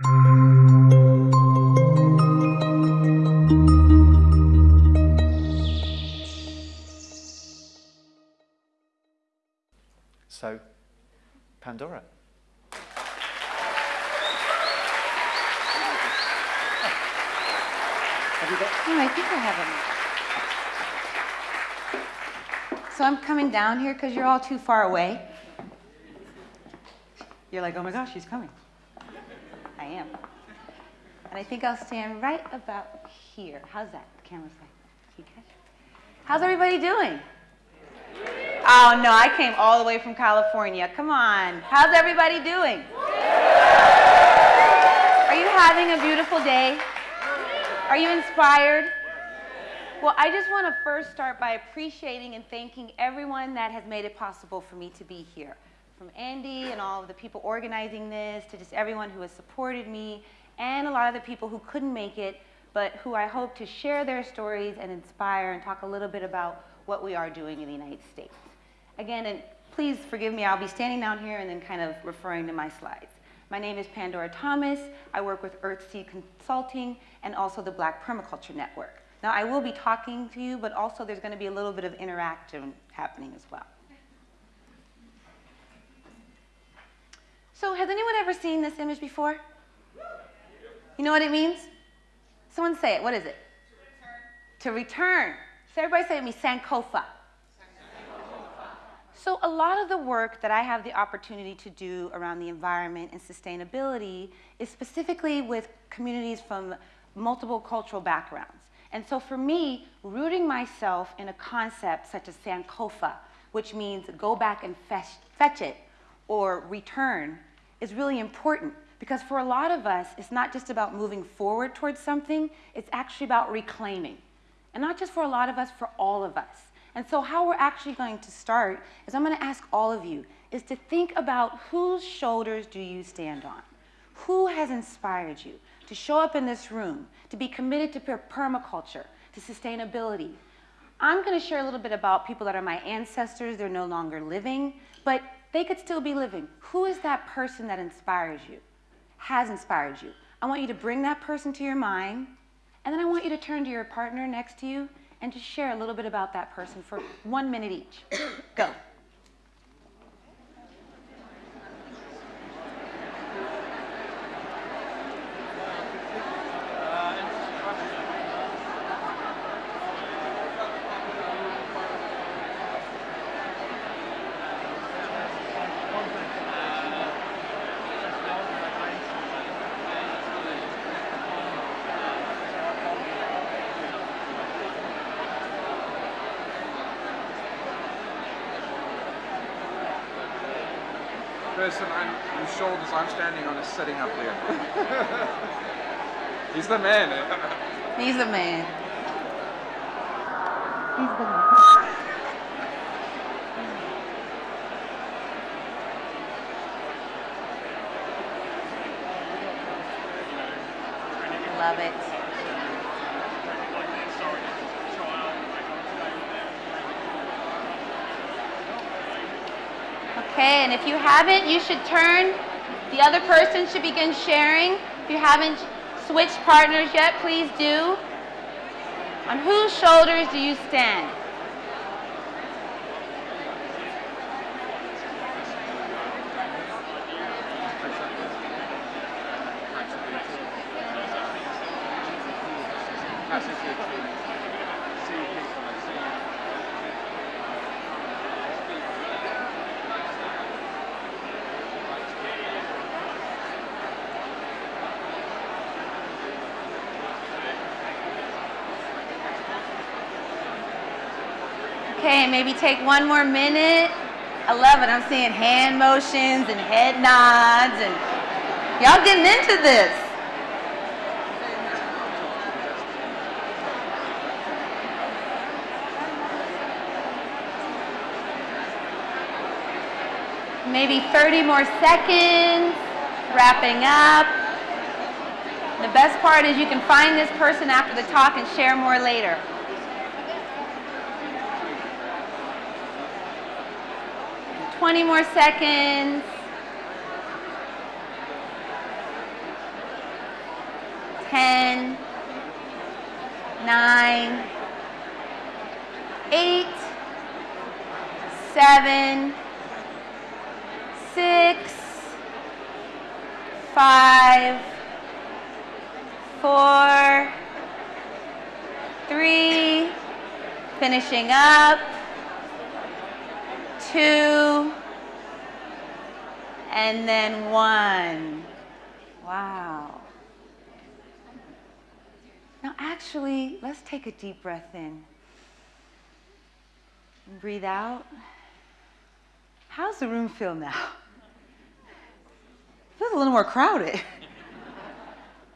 So, Pandora. Have you got? Oh, I think I have them. So I'm coming down here because you're all too far away. You're like, oh my gosh, she's coming. Am. And I think I'll stand right about here. How's that? The camera's like? How's everybody doing? Oh no, I came all the way from California. Come on. How's everybody doing? Are you having a beautiful day? Are you inspired? Well, I just want to first start by appreciating and thanking everyone that has made it possible for me to be here. From Andy and all of the people organizing this, to just everyone who has supported me, and a lot of the people who couldn't make it, but who I hope to share their stories and inspire and talk a little bit about what we are doing in the United States. Again, and please forgive me, I'll be standing down here and then kind of referring to my slides. My name is Pandora Thomas. I work with Earthseed Consulting and also the Black Permaculture Network. Now, I will be talking to you, but also there's going to be a little bit of interaction happening as well. So, has anyone ever seen this image before? You know what it means? Someone say it. What is it? To return. To return. So, everybody say it me Sankofa. So a lot of the work that I have the opportunity to do around the environment and sustainability is specifically with communities from multiple cultural backgrounds. And so for me, rooting myself in a concept such as Sankofa, which means go back and fetch, fetch it or return, is really important because for a lot of us, it's not just about moving forward towards something, it's actually about reclaiming. And not just for a lot of us, for all of us. And so how we're actually going to start is I'm going to ask all of you is to think about whose shoulders do you stand on? Who has inspired you to show up in this room, to be committed to permaculture, to sustainability? I'm going to share a little bit about people that are my ancestors. They're no longer living, but they could still be living. Who is that person that inspires you, has inspired you? I want you to bring that person to your mind, and then I want you to turn to your partner next to you and just share a little bit about that person for one minute each. Go. Person I'm, whose shoulders I'm standing on is sitting up there. He's the man. Eh? He's the man. He's the man. Love it. And if you haven't, you should turn. The other person should begin sharing. If you haven't switched partners yet, please do. On whose shoulders do you stand? Okay, maybe take one more minute. I love it. I'm seeing hand motions and head nods and y'all getting into this. Maybe 30 more seconds, wrapping up. The best part is you can find this person after the talk and share more later. 20 more seconds. ten, nine, eight, seven, six, five, four, three, finishing up, two, and then one. Wow. Now, actually, let's take a deep breath in. And breathe out. How's the room feel now? It feels a little more crowded.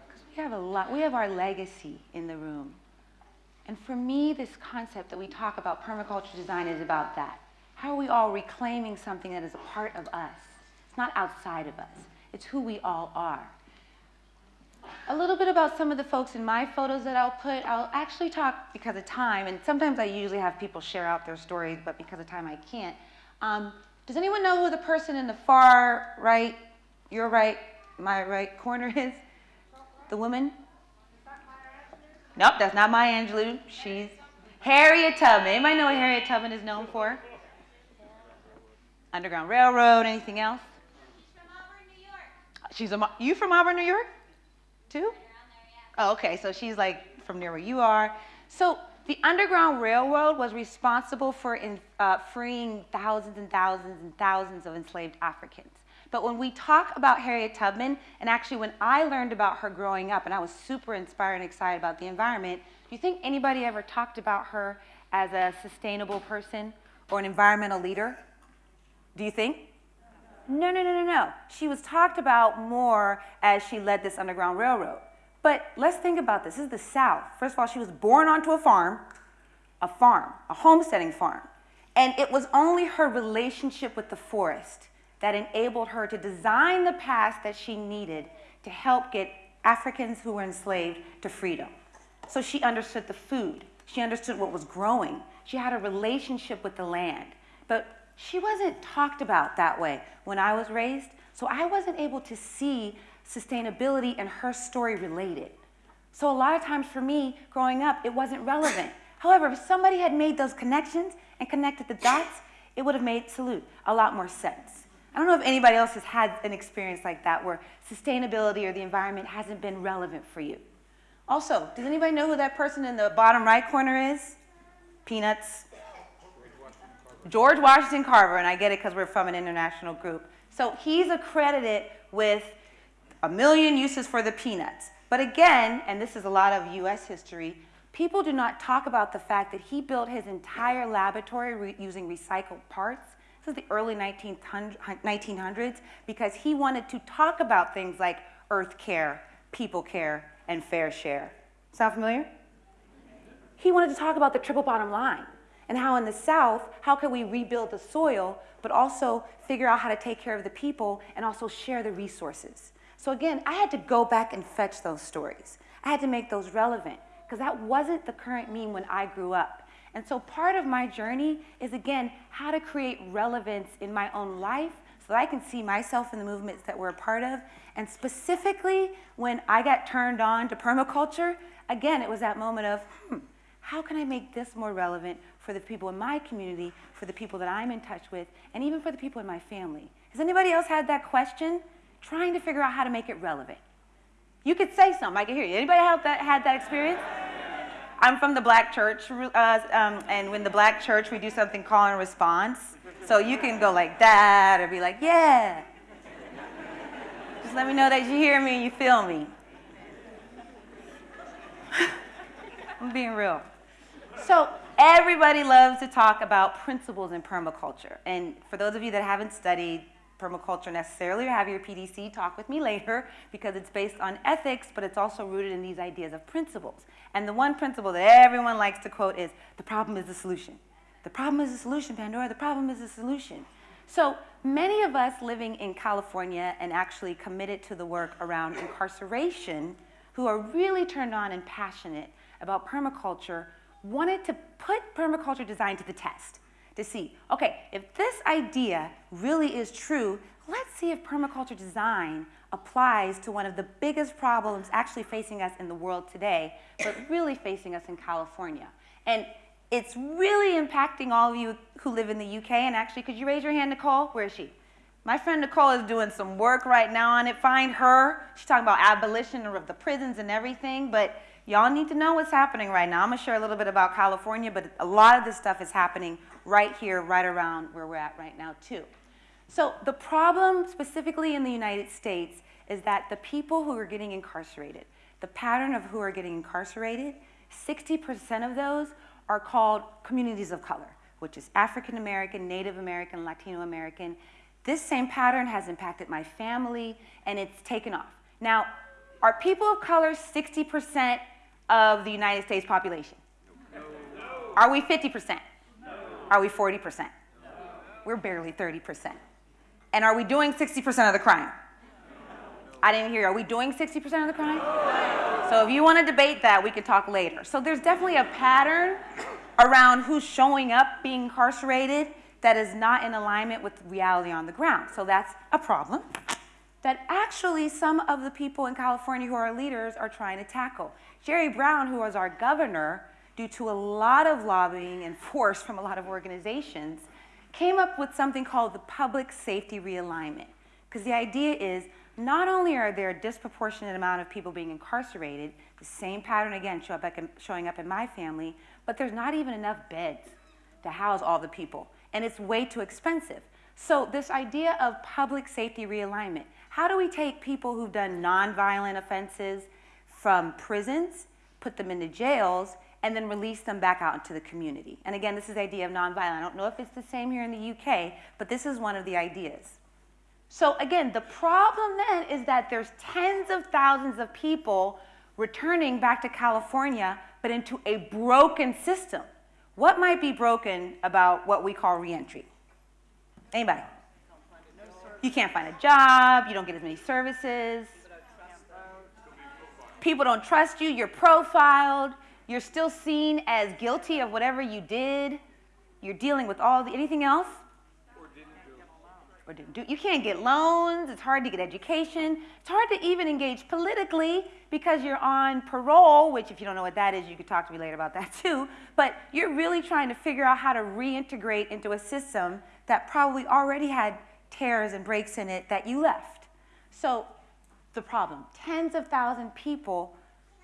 Because we have a lot, we have our legacy in the room. And for me, this concept that we talk about permaculture design is about that. How are we all reclaiming something that is a part of us? It's not outside of us, it's who we all are. A little bit about some of the folks in my photos that I'll put. I'll actually talk because of time, and sometimes I usually have people share out their stories, but because of time I can't. Um, does anyone know who the person in the far right, your right, my right corner is? The woman? Nope, that's not Maya Angelou. She's Harriet Tubman. Anybody know what Harriet Tubman is known for? Underground Railroad, anything else? She's from Auburn, New York. She's a, you from Auburn, New York? Too? Oh, okay, so she's like from near where you are. So the Underground Railroad was responsible for in, uh, freeing thousands and thousands and thousands of enslaved Africans. But when we talk about Harriet Tubman, and actually when I learned about her growing up, and I was super inspired and excited about the environment, do you think anybody ever talked about her as a sustainable person or an environmental leader? Do you think? No, no, no, no, no. She was talked about more as she led this Underground Railroad. But let's think about this. This is the South. First of all, she was born onto a farm, a farm, a homesteading farm. And it was only her relationship with the forest that enabled her to design the path that she needed to help get Africans who were enslaved to freedom. So she understood the food. She understood what was growing. She had a relationship with the land. But she wasn't talked about that way when I was raised, so I wasn't able to see sustainability and her story related. So a lot of times for me, growing up, it wasn't relevant. However, if somebody had made those connections and connected the dots, it would have made Salute a lot more sense. I don't know if anybody else has had an experience like that where sustainability or the environment hasn't been relevant for you. Also, does anybody know who that person in the bottom right corner is? Peanuts. George Washington Carver, and I get it because we're from an international group. So he's accredited with a million uses for the peanuts. But again, and this is a lot of US history, people do not talk about the fact that he built his entire laboratory re using recycled parts. This is the early 1900s because he wanted to talk about things like earth care, people care, and fair share. Sound familiar? He wanted to talk about the triple bottom line and how in the South, how can we rebuild the soil, but also figure out how to take care of the people and also share the resources. So again, I had to go back and fetch those stories. I had to make those relevant because that wasn't the current meme when I grew up. And so part of my journey is again, how to create relevance in my own life so that I can see myself in the movements that we're a part of. And specifically, when I got turned on to permaculture, again, it was that moment of, hmm, how can I make this more relevant for the people in my community, for the people that I'm in touch with, and even for the people in my family. Has anybody else had that question? Trying to figure out how to make it relevant. You could say something, I can hear you. Anybody have that, had that experience? I'm from the black church, uh, um, and when the black church, we do something call and response. So you can go like that, or be like, yeah. Just let me know that you hear me and you feel me. I'm being real. So Everybody loves to talk about principles in permaculture. And for those of you that haven't studied permaculture necessarily or have your PDC, talk with me later because it's based on ethics, but it's also rooted in these ideas of principles. And the one principle that everyone likes to quote is, the problem is the solution. The problem is the solution, Pandora. The problem is the solution. So many of us living in California and actually committed to the work around incarceration who are really turned on and passionate about permaculture wanted to put permaculture design to the test to see, okay, if this idea really is true, let's see if permaculture design applies to one of the biggest problems actually facing us in the world today, but really facing us in California. And it's really impacting all of you who live in the UK. And actually, could you raise your hand, Nicole? Where is she? My friend Nicole is doing some work right now on it. Find her. She's talking about abolition of the prisons and everything. But y'all need to know what's happening right now. I'm going to share a little bit about California, but a lot of this stuff is happening right here, right around where we're at right now, too. So the problem specifically in the United States is that the people who are getting incarcerated, the pattern of who are getting incarcerated, 60% of those are called communities of color, which is African American, Native American, Latino American. This same pattern has impacted my family and it's taken off. Now, are people of color 60% of the United States population? Are we 50%? Are we 40%? We're barely 30%. And are we doing 60% of the crime? I didn't hear. Are we doing 60% of the crime? So if you want to debate that, we can talk later. So there's definitely a pattern around who's showing up being incarcerated that is not in alignment with reality on the ground. So that's a problem that actually some of the people in California who are leaders are trying to tackle. Jerry Brown, who was our governor, due to a lot of lobbying and force from a lot of organizations, came up with something called the public safety realignment. Because the idea is not only are there a disproportionate amount of people being incarcerated, the same pattern again show up, showing up in my family, but there's not even enough beds to house all the people, and it's way too expensive. So this idea of public safety realignment, how do we take people who've done nonviolent offenses from prisons, put them into jails, and then release them back out into the community? And again, this is the idea of nonviolent. I don't know if it's the same here in the UK, but this is one of the ideas. So again, the problem then is that there's tens of thousands of people returning back to California, but into a broken system. What might be broken about what we call reentry? Anybody? You can't find a job, you don't get as many services. People don't trust you, you're profiled, you're still seen as guilty of whatever you did. You're dealing with all the, anything else? or didn't do. You can't get loans. It's hard to get education. It's hard to even engage politically because you're on parole, which if you don't know what that is, you could talk to me later about that too. But you're really trying to figure out how to reintegrate into a system that probably already had tears and breaks in it that you left. So the problem, tens of thousands of people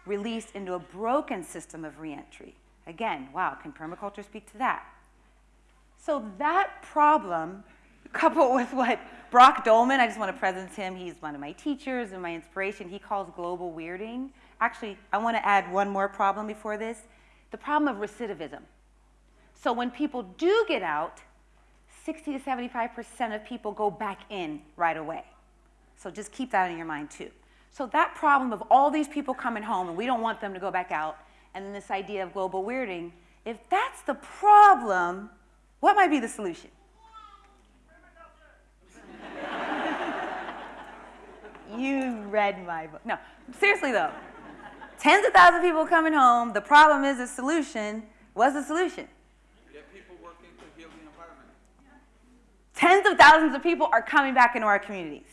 released into a broken system of reentry. Again, wow, can permaculture speak to that? So that problem coupled with what Brock Dolman, I just want to present him. He's one of my teachers and my inspiration. He calls global weirding. Actually, I want to add one more problem before this the problem of recidivism. So when people do get out, 60 to 75% of people go back in right away. So just keep that in your mind too. So that problem of all these people coming home and we don't want them to go back out, and then this idea of global weirding, if that's the problem, what might be the solution? you read my book. No, seriously though. Tens of thousands of people coming home. The problem is the solution. What's the solution? Get people working to heal the environment. Tens of thousands of people are coming back into our communities.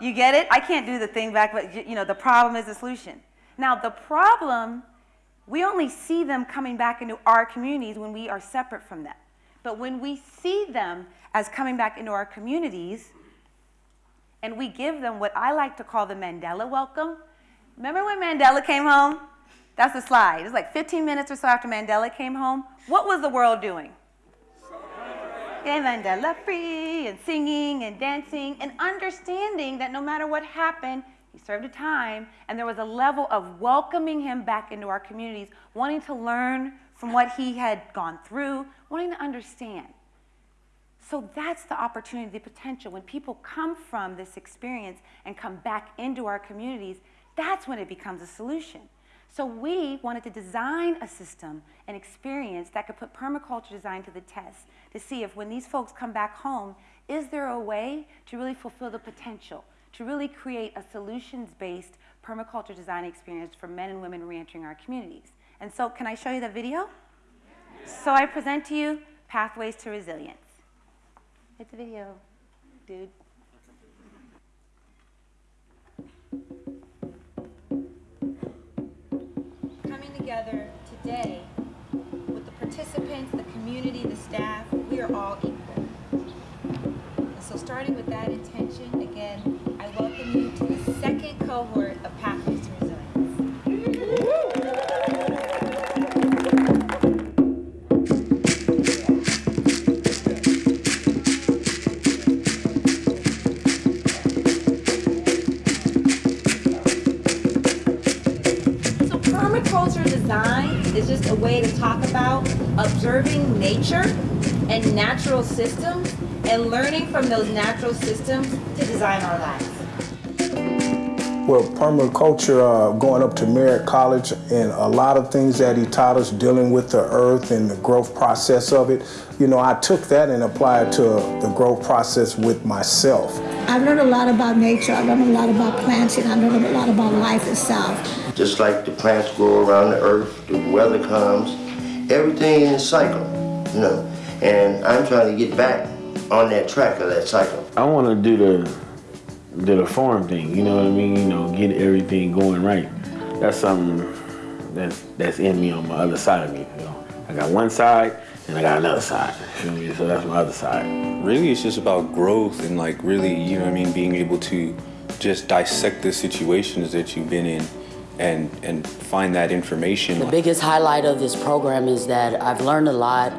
You get it? I can't do the thing back, but you know, the problem is the solution. Now, the problem, we only see them coming back into our communities when we are separate from them. But when we see them as coming back into our communities, and we give them what I like to call the Mandela welcome. Remember when Mandela came home? That's the slide. It was like 15 minutes or so after Mandela came home. What was the world doing? Yeah, Mandela free and singing and dancing and understanding that no matter what happened, he served a time and there was a level of welcoming him back into our communities, wanting to learn from what he had gone through, wanting to understand. So that's the opportunity, the potential. When people come from this experience and come back into our communities, that's when it becomes a solution. So we wanted to design a system, an experience that could put permaculture design to the test to see if when these folks come back home, is there a way to really fulfill the potential, to really create a solutions-based permaculture design experience for men and women reentering our communities. And so can I show you the video? So I present to you Pathways to Resilience. It's a video. dude. With the participants, the community, the staff, we are all equal. And so starting with that intention, again, I welcome you to the second cohort of observing nature and natural systems and learning from those natural systems to design our lives. Well, permaculture, uh, going up to Merritt College, and a lot of things that he taught us dealing with the earth and the growth process of it, you know, I took that and applied to the growth process with myself. I've learned a lot about nature. I've learned a lot about planting. I've learned a lot about life itself. Just like the plants grow around the earth, the weather comes, everything in a cycle, you know. And I'm trying to get back on that track of that cycle. I want to do the do the farm thing. You know what I mean? You know, get everything going right. That's something that's that's in me on my other side of me. You know, I got one side and I got another side. You feel me? So that's my other side. Really, it's just about growth and like really, you know what I mean, being able to just dissect the situations that you've been in and and find that information. The biggest highlight of this program is that I've learned a lot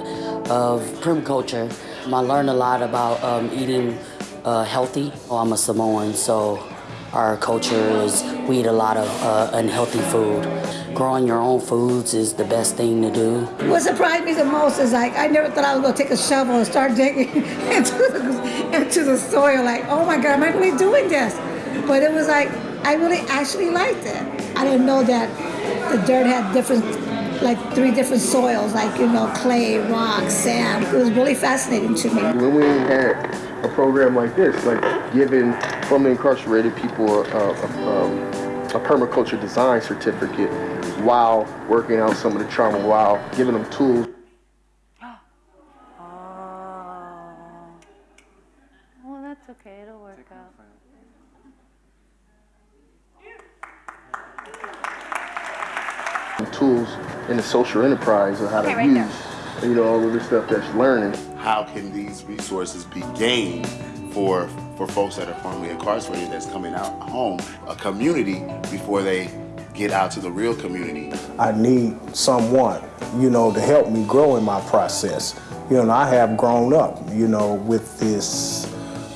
of permaculture. I learned a lot about um, eating uh, healthy. Oh, I'm a Samoan, so our culture is we eat a lot of uh, unhealthy food. Growing your own foods is the best thing to do. What surprised me the most is like I never thought I was gonna take a shovel and start digging into the, into the soil. Like, oh my God, am I really doing this? But it was like I really actually liked it. I didn't know that the dirt had different, like three different soils, like you know, clay, rock, sand. It was really fascinating to me. when we had a program like this, like giving formerly incarcerated people a, a, a, um, a permaculture design certificate while working out some of the trauma, while giving them tools. Tools in the social enterprise of how Okay, to right use, there. you know, all of the stuff that you're learning. how can these resources be gained for for folks that are formerly incarcerated that's coming out home, a community before they get out to the real community. I need someone, you know, to help me grow in my process. You know, I have grown up, you know, with this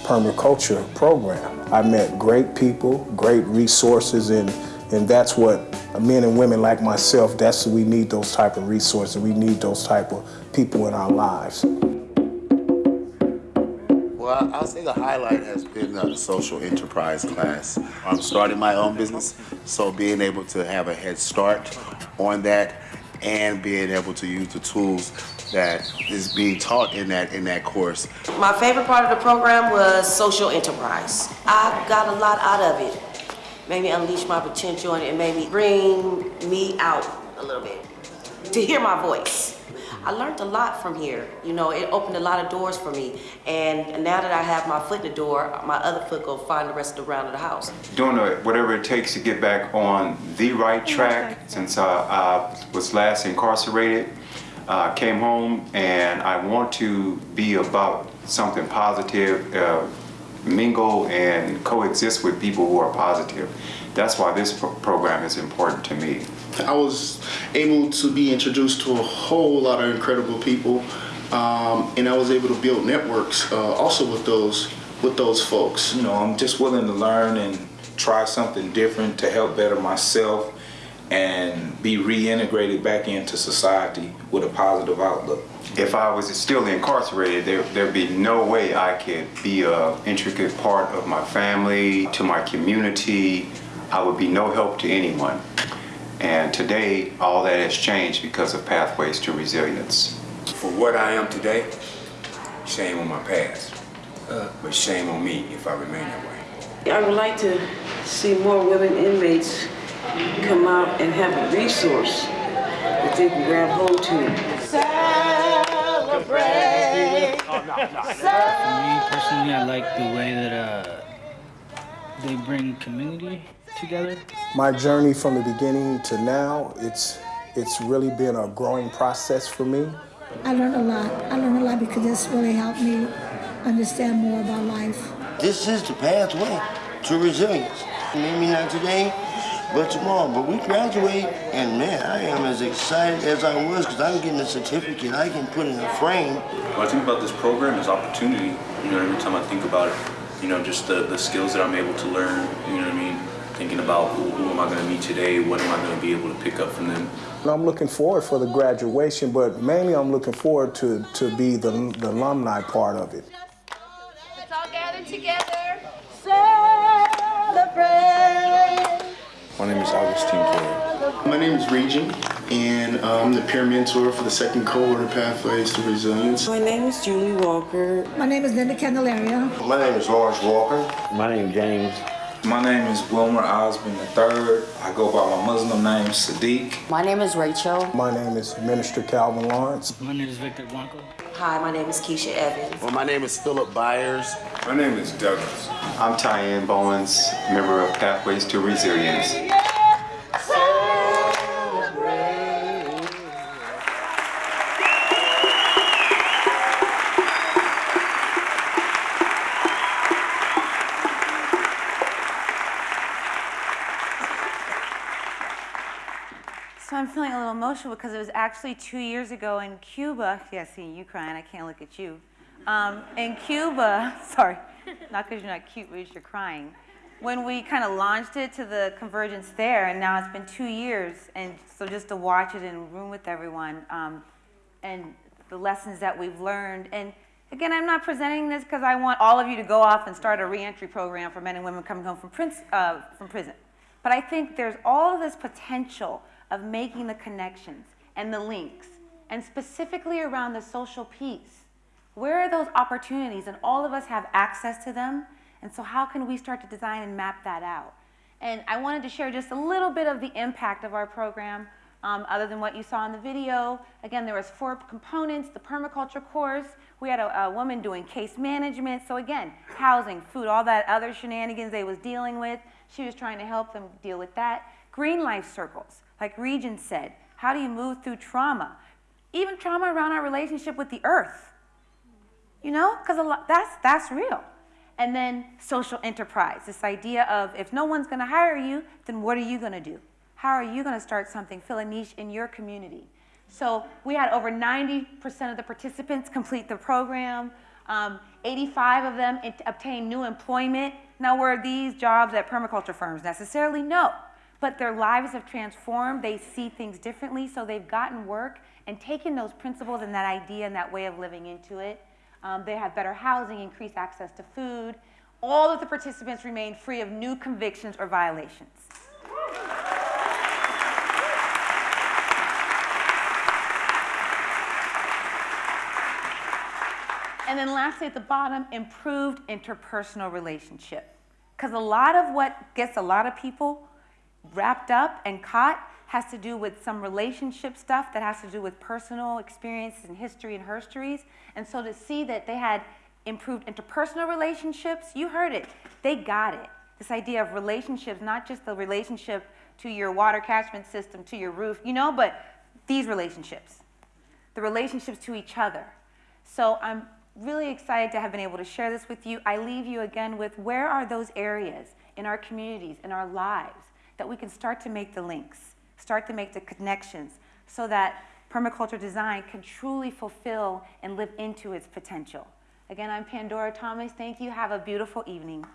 permaculture program. I met great people, great resources, and and that's what men and women like myself, that's we need those type of resources. We need those type of people in our lives. Well, I- I'll say the highlight has been uh, the social enterprise class. I'm starting my own business, so being able to have a head start on that and being able to use the tools that is being taught in that in that course. My favorite part of the program was social enterprise. I got a lot out of it. Made me unleash my potential and it made me bring me out a little bit to hear my voice. I learned a lot from here. You know, it opened a lot of doors for me. And now that I have my foot in the door, my other foot go find the rest of the round of the house. doing whatever it takes to get back on the right track since uh, I was last incarcerated. Uh, came home and I want to be about something positive, uh, mingle and coexist with people who are positive. That's why this pro- program is important to me. I was able to be introduced to a whole lot of incredible people, um, and I was able to build networks uh, also with those with those folks. You know, I'm just willing to learn and try something different to help better myself and be reintegrated back into society with a positive outlook. If I was still incarcerated, there, there'd be no way I could be a intricate part of my family, to my community. I would be no help to anyone. And today, all that has changed because of Pathways to Resilience. For what I am today, shame on my past, uh, but shame on me if I remain that way. I would like to see more women inmates come out and have a resource that they can grab hold to. Celebrate. me personally, I like the way that uh, they bring community together. My journey from the beginning to now, it's it's really been a growing process for me. I learned a lot. I learned a lot because this really helped me understand more about life. This is the pathway to resilience. Maybe not today, but tomorrow. But we graduate, and man, I am as excited as I was because I'm getting a certificate I can put in a frame. When I think about this program as opportunity, you know, every time I think about it, you know, just the, the skills that I'm able to learn, you know what I mean? Thinking about who, who am I going to meet today, what am I going to be able to pick up from them. I'm looking forward for the graduation, but mainly I'm looking forward to, to be the, the alumni part of it. Let's all gather together. Celebrate. My name is Augustine Corey. My name is Regent, and I'm the peer mentor for the second cohort of Pathways to Resilience. My name is Julie Walker. My name is Linda Candelaria. My name is Lawrence Walker. My name is James. My name is Wilmer Osmond III. I go by my Muslim name, Sadiq. My name is Rachel. My name is Minister Calvin Lawrence. My name is Victor Blanco. Hi, my name is Keisha Evans. Well, my name is Philip Byers. My name is Douglas. I'm Tyann Bowens, member of Pathways to Resilience. I'm feeling a little emotional because it was actually two years ago in Cuba. Yeah, seeing you crying, I can't look at you. Um, in Cuba, sorry, not because you're not cute, but you're crying. When we kind of launched it to the convergence there, and now it's been two years, and so just to watch it in room with everyone, um, and the lessons that we've learned. And again, I'm not presenting this because I want all of you to go off and start a reentry program for men and women coming home from, prince, uh, from prison. But I think there's all of this potential of making the connections and the links, and specifically around the social piece. Where are those opportunities? And all of us have access to them. And so, how can we start to design and map that out? And I wanted to share just a little bit of the impact of our program, um, other than what you saw in the video. Again, there was four components, the permaculture course. We had a, a woman doing case management. So again, housing, food, all that other shenanigans they was dealing with. She was trying to help them deal with that. Green life circles, like Regent said. How do you move through trauma? Even trauma around our relationship with the earth. You know, because that's, that's real. And then social enterprise, this idea of if no one's going to hire you, then what are you going to do? How are you going to start something, fill a niche in your community? So we had over 90% of the participants complete the program. Um, 85 of them obtained new employment. Now, were these jobs at permaculture firms necessarily? No. But their lives have transformed. They see things differently. So they've gotten work and taken those principles and that idea and that way of living into it. Um, they have better housing, increased access to food. All of the participants remain free of new convictions or violations. And then lastly at the bottom, improved interpersonal relationship. Because a lot of what gets a lot of people wrapped up and caught has to do with some relationship stuff that has to do with personal experiences and history and herstories. And so to see that they had improved interpersonal relationships, you heard it, they got it. This idea of relationships, not just the relationship to your water catchment system, to your roof, you know, but these relationships, the relationships to each other. So I'm really excited to have been able to share this with you. I leave you again with where are those areas in our communities, in our lives, that we can start to make the links, start to make the connections, so that permaculture design can truly fulfill and live into its potential. Again, I'm Pandora Thomas. Thank you. Have a beautiful evening.